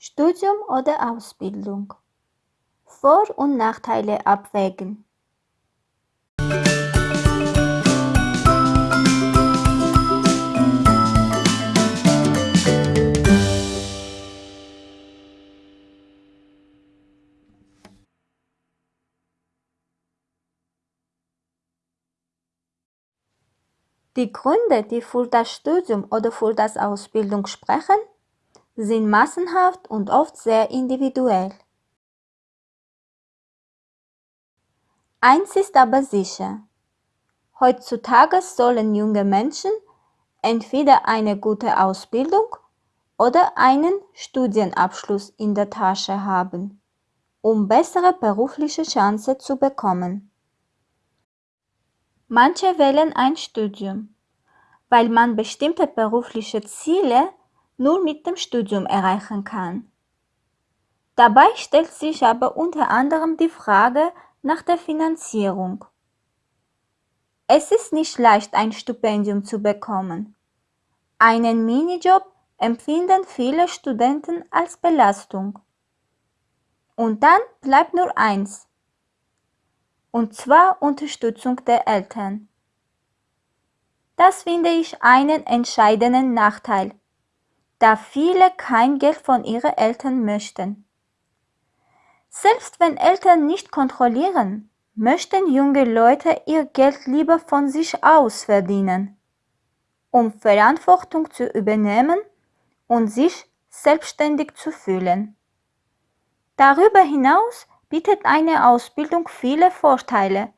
Studium oder Ausbildung. Vor- und Nachteile abwägen. Die Gründe, die für das Studium oder für das Ausbildung sprechen, sind massenhaft und oft sehr individuell. Eins ist aber sicher. Heutzutage sollen junge Menschen entweder eine gute Ausbildung oder einen Studienabschluss in der Tasche haben, um bessere berufliche Chancen zu bekommen. Manche wählen ein Studium, weil man bestimmte berufliche Ziele nur mit dem Studium erreichen kann. Dabei stellt sich aber unter anderem die Frage nach der Finanzierung. Es ist nicht leicht, ein Stipendium zu bekommen. Einen Minijob empfinden viele Studenten als Belastung. Und dann bleibt nur eins, und zwar Unterstützung der Eltern. Das finde ich einen entscheidenden Nachteil, da viele kein Geld von ihren Eltern möchten. Selbst wenn Eltern nicht kontrollieren, möchten junge Leute ihr Geld lieber von sich aus verdienen, um Verantwortung zu übernehmen und sich selbstständig zu fühlen. Darüber hinaus bietet eine Ausbildung viele Vorteile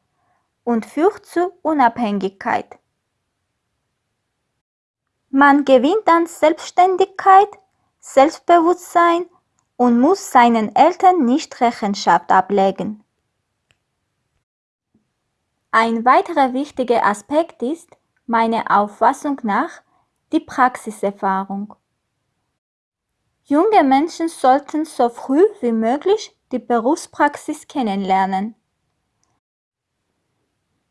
und führt zu Unabhängigkeit. Man gewinnt an Selbstständigkeit, Selbstbewusstsein und muss seinen Eltern nicht Rechenschaft ablegen. Ein weiterer wichtiger Aspekt ist, meiner Auffassung nach, die Praxiserfahrung. Junge Menschen sollten so früh wie möglich die Berufspraxis kennenlernen.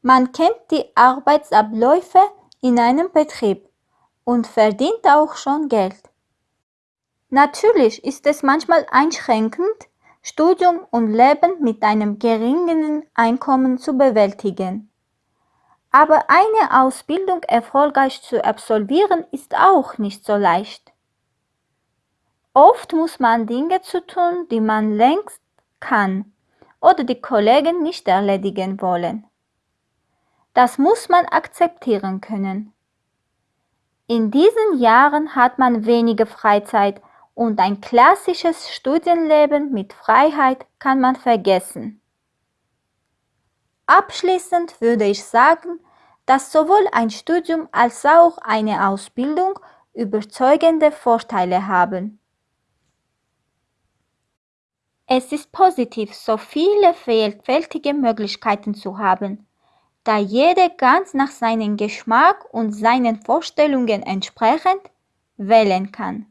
Man kennt die Arbeitsabläufe in einem Betrieb und verdient auch schon Geld. Natürlich ist es manchmal einschränkend, Studium und Leben mit einem geringen Einkommen zu bewältigen. Aber eine Ausbildung erfolgreich zu absolvieren ist auch nicht so leicht. Oft muss man Dinge zu tun, die man längst kann oder die Kollegen nicht erledigen wollen. Das muss man akzeptieren können. In diesen Jahren hat man weniger Freizeit und ein klassisches Studienleben mit Freiheit kann man vergessen. Abschließend würde ich sagen, dass sowohl ein Studium als auch eine Ausbildung überzeugende Vorteile haben. Es ist positiv, so viele vielfältige Möglichkeiten zu haben, da jeder ganz nach seinem Geschmack und seinen Vorstellungen entsprechend wählen kann.